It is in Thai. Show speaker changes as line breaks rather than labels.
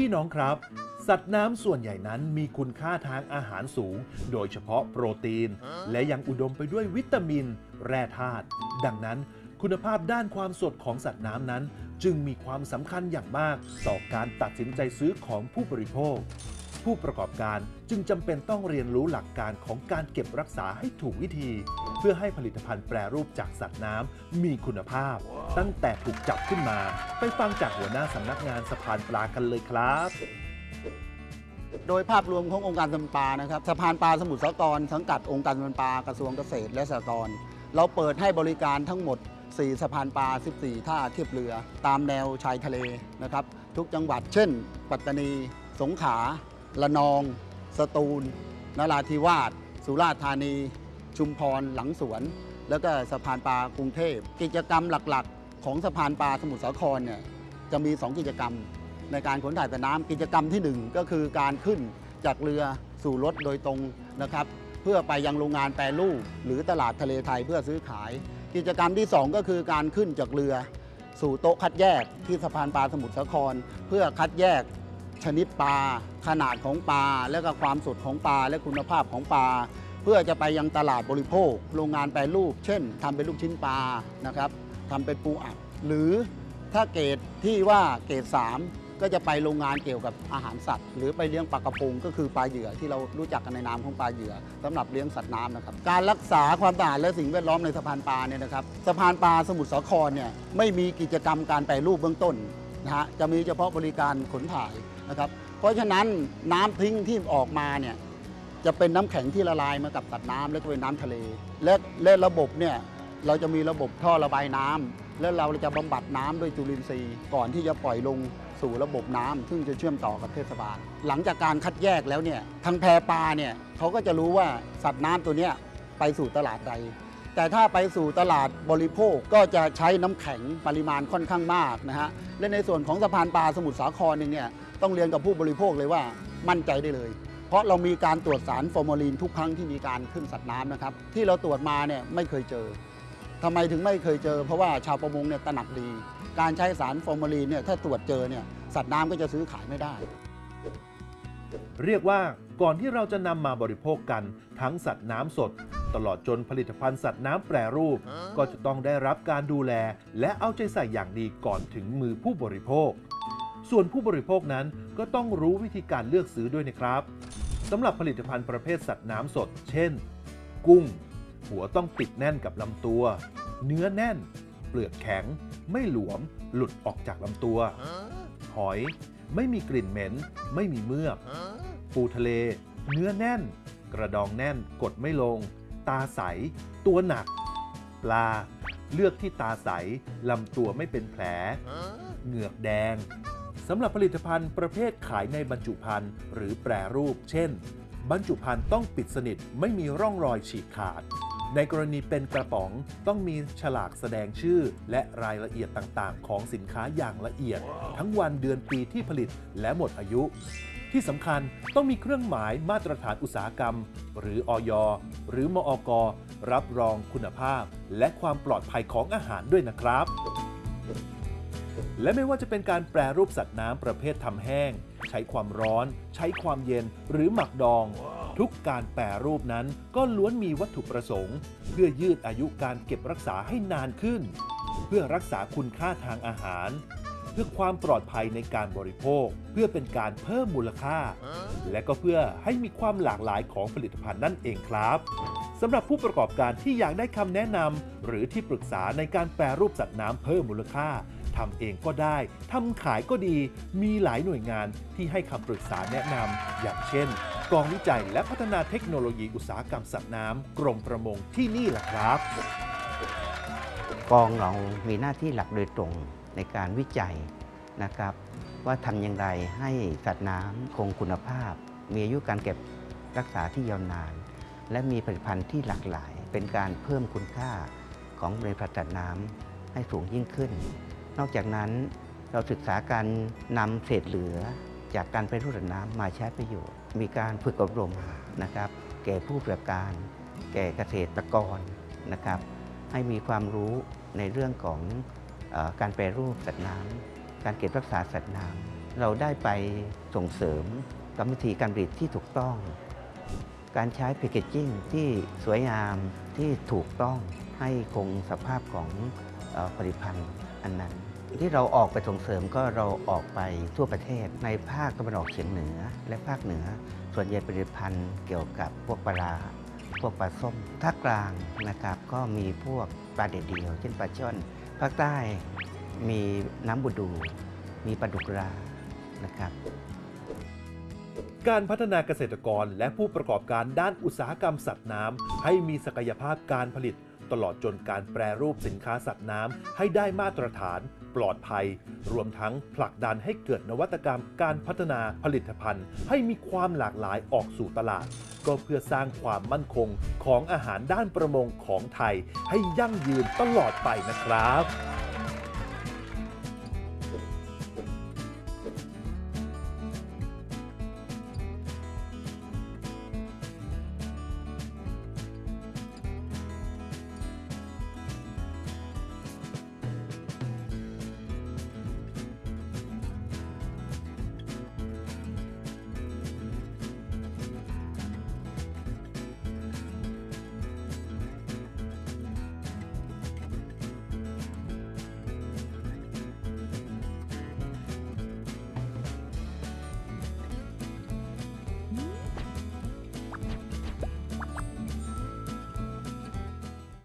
พี่น้องครับ สัตว์น้ำส่วนใหญ่นั้นมีคุณค่าทางอาหารสูง โดยเฉพาะโปรตีน และยังอุดมไปด้วยวิตามิน แร่ธาตุดังนั้น คุณภาพด้านความสดของสัตว์น้ำนั้น จึงมีความสำคัญอย่างมาก ต่อการตัดสินใจซื้อของผู้บริโภค ผู้ประกอบการจึงจำเป็นต้องเรียนรู้หลักการของการเก็บรักษาให้ถูกวิธี เพื่อให้ผลิตภัณฑ์แปรรูปจากสัตว์น้ำมีคุณภาพ ตั้งแต่ถูกจับขึ้นมา ไปฟังจากหัวหน้าสำนักงานสะพานปลากันเลยครับ
โดยภาพรวมขององค์การสะพานปลานะครับสะพานปลาสมุทรสาครสังกัดองค์การสะพานปลากระทรวงเกษตรและสหกรณ์เราเปิดให้บริการทั้งหมด 4 สะพานปลา 14 ท่าเทียบเรือ ตามแนวชายทะเลนะครับ ทุกจังหวัดเช่น ปัตตานี สงขลา ละนอง สตูล นราธิวาส สุราษฎร์ธานี ชุมพร หลังสวน แล้วก็สะพานปลากรุงเทพ กิจกรรมหลักๆ ของสะพานปลาสมุทรสาครเนี่ยจะมี 2 กิจกรรม ในการขนถ่ายแต่น้ำกิจกรรมที่ 1 ก็คือการขึ้นจากเรือสู่รถโดยตรงนะครับเพื่อไปยังโรงงานแปรรูปหรือตลาดทะเลไทยเพื่อซื้อขาย กิจกรรมที่ 2 ก็คือการขึ้นจากเรือ สู่โต๊ะคัดแยกที่สะพานปลาสมุทรสาคร เพื่อคัดแยก ชนิดปลา ขนาดของปลา และก็ความสดของปลา และคุณภาพของปลา เพื่อจะไปยังตลาดบริโภค โรงงานแปรรูป เช่นทำเป็นลูกชิ้นปลานะครับทำเป็นปูอัด หรือถ้าเกรดที่ว่าเกรด3ก็จะไปโรงงานเกี่ยวกับอาหารสัตว์ หรือไปเลี้ยงปลากระพงก็คือปลาเหยื่อที่เรารู้จักกันในนามของปลาเหยื่อสำหรับเลี้ยงสัตว์น้ำนะครับ การรักษาความสะอาดและสิ่งแวดล้อมในสะพานปลาเนี่ยนะครับสะพานปลาสมุทรสาครเนี่ยไม่มีกิจกรรมการแปรรูปเบื้องต้นนะฮะจะมีเฉพาะบริการขนถ่าย นะครับ เพราะฉะนั้นน้ำทิ้งที่ออกมาเนี่ยจะเป็นน้ำแข็งที่ละลายมากับสัตว์น้ำและก็เป็นน้ำทะเล และและระบบเนี่ยเราจะมีระบบท่อระบายน้ำแล้วเราจะบำบัดน้ำด้วยจุลินทรีย์ ก่อนที่จะปล่อยลงสู่ระบบน้ำซึ่งจะเชื่อมต่อกับเทศบาล หลังจากการคัดแยกแล้วเนี่ยทางแพปลาเนี่ยเขาก็จะรู้ว่าสัตว์น้ำตัวเนี้ยไปสู่ตลาดใด แต่ถ้าไปสู่ตลาดบริโภคก็จะใช้น้ำแข็งปริมาณค่อนข้างมากนะฮะและในส่วนของสะพานปลาสมุทรสาครเนี่ย ต้องเรียนกับผู้บริโภคเลยว่ามั่นใจได้เลย เพราะเรามีการตรวจสารฟอร์มาลีนทุกครั้งที่มีการขึ้นสัตว์น้ำนะครับ ที่เราตรวจมาเนี่ยไม่เคยเจอทำไมถึงไม่เคยเจอ เพราะว่าชาวประมงเนี่ยตระหนักดี การใช้สารฟอร์มาลีนเนี่ยถ้าตรวจเจอเนี่ยสัตว์น้ำก็จะซื้อขายไม่ได้
เรียกว่าก่อนที่เราจะนำมาบริโภคกันทั้งสัตว์น้ำสด ตลอดจนผลิตภัณฑ์สัตว์น้ำแปรรูป ก็จะต้องได้รับการดูแล และเอาใจใส่อย่างดีก่อนถึงมือผู้บริโภค ส่วนผู้บริโภคนั้นก็ต้องรู้วิธีการเลือกซื้อด้วยนะครับสำหรับผลิตภัณฑ์ประเภทสัตว์น้ำสด เช่น กุ้ง หัวต้องปิดแน่นกับลำตัว เนื้อแน่น เปลือกแข็ง ไม่หลวม หลุดออกจากลำตัว หอย ไม่มีกลิ่นเหม็น ไม่มีเมือก ปูทะเล เนื้อแน่น กระดองแน่น กดไม่ลง ตาใส ตัวหนัก ปลา เลือกที่ตาใส ลำตัวไม่เป็นแผล เหงือกแดง สำหรับผลิตภัณฑ์ประเภทขายในบรรจุภัณฑ์หรือแปรรูป เช่น บรรจุภัณฑ์ต้องปิดสนิทไม่มีร่องรอยฉีกขาด ในกรณีเป็นกระป๋องต้องมีฉลากแสดงชื่อ และรายละเอียดต่างๆ ของสินค้าอย่างละเอียด ทั้งวันเดือนปีที่ผลิตและหมดอายุ ที่สำคัญต้องมีเครื่องหมายมาตรฐานอุตสาหกรรม หรืออยหรือมอกรับรองคุณภาพ และความปลอดภัยของอาหารด้วยนะครับ และไม่ว่าจะเป็นการแปรรูปสัตว์น้ำประเภททำแห้ง ใช้ความร้อน ใช้ความเย็นหรือหมักดอง ทุกการแปรรูปนั้นก็ล้วนมีวัตถุประสงค์ เพื่อยืดอายุการเก็บรักษาให้นานขึ้น เพื่อรักษาคุณค่าทางอาหาร เพื่อความปลอดภัยในการบริโภค เพื่อเป็นการเพิ่มมูลค่า และก็เพื่อให้มีความหลากหลายของผลิตภัณฑ์นั่นเองครับสำหรับผู้ประกอบการที่อยากได้คำแนะนำหรือที่ปรึกษาในการแปรรูปสัตว์น้ำเพิ่มมูลค่า ทำเองก็ได้ทำขายก็ดี มีหลายหน่วยงานที่ให้คำปรึกษาแนะนำอย่างเช่น กองวิจัยและพัฒนาเทคโนโลยีอุตสาหกรรมสัตว์น้ำกรมประมงที่นี่แหละครับ
กองเรามีหน้าที่หลักโดยตรงในการวิจัยนะครับ ว่าทำอย่างไรให้สัตว์น้ำคงคุณภาพ มีอายุการเก็บรักษาที่ยาวนาน และมีผลิตภัณฑ์ที่หลากหลาย เป็นการเพิ่มคุณค่าของบริษัทสัตว์น้ำให้สูงยิ่งขึ้น นอกจากนั้นเราศึกษาการนำเศษเหลือ จากการไปรูปน้ำมาใช้ประโยชน์ มีการฝึกอบรมนะครับ แก่ผู้ประกอบการ แก่เกษตรกรนะครับ ให้มีความรู้ในเรื่องของอการแปรรูปสัตว์น้ำการเก็บรักษาสัตว์น้ำเราได้ไปส่งเสริมกรรมวิธีการผลิตที่ถูกต้อง การใช้แพคเกจจิ้งที่สวยงามที่ถูกต้องให้คงสภาพของอผลิตภัณฑ์อันนั้น ที่เราออกไปส่งเสริมก็เราออกไปทั่วประเทศ ในภาคตะวันออกเฉียงเหนือ และภาคเหนือ ส่วนใหญ่ผลิตภัณฑ์เกี่ยวกับพวกปลาพวกปลาส้มภาคกลางนะครับก็มีพวกปลาเด็ดเดียว เช่นปลาช่อนภาคใต้มีน้ำบูดู มีปลาดุกรานะครับ
การพัฒนาเกษตรกรและผู้ประกอบการด้านอุตสาหกรรมสัตว์น้ำให้มีศักยภาพการผลิต ตลอดจนการแปรรูปสินค้าสัตว์น้ำให้ได้มาตรฐาน ปลอดภัย รวมทั้งผลักดันให้เกิดนวัตกรรมการพัฒนาผลิตภัณฑ์ ให้มีความหลากหลายออกสู่ตลาด ก็เพื่อสร้างความมั่นคงของอาหารด้านประมงของไทย ให้ยั่งยืนตลอดไปนะครับ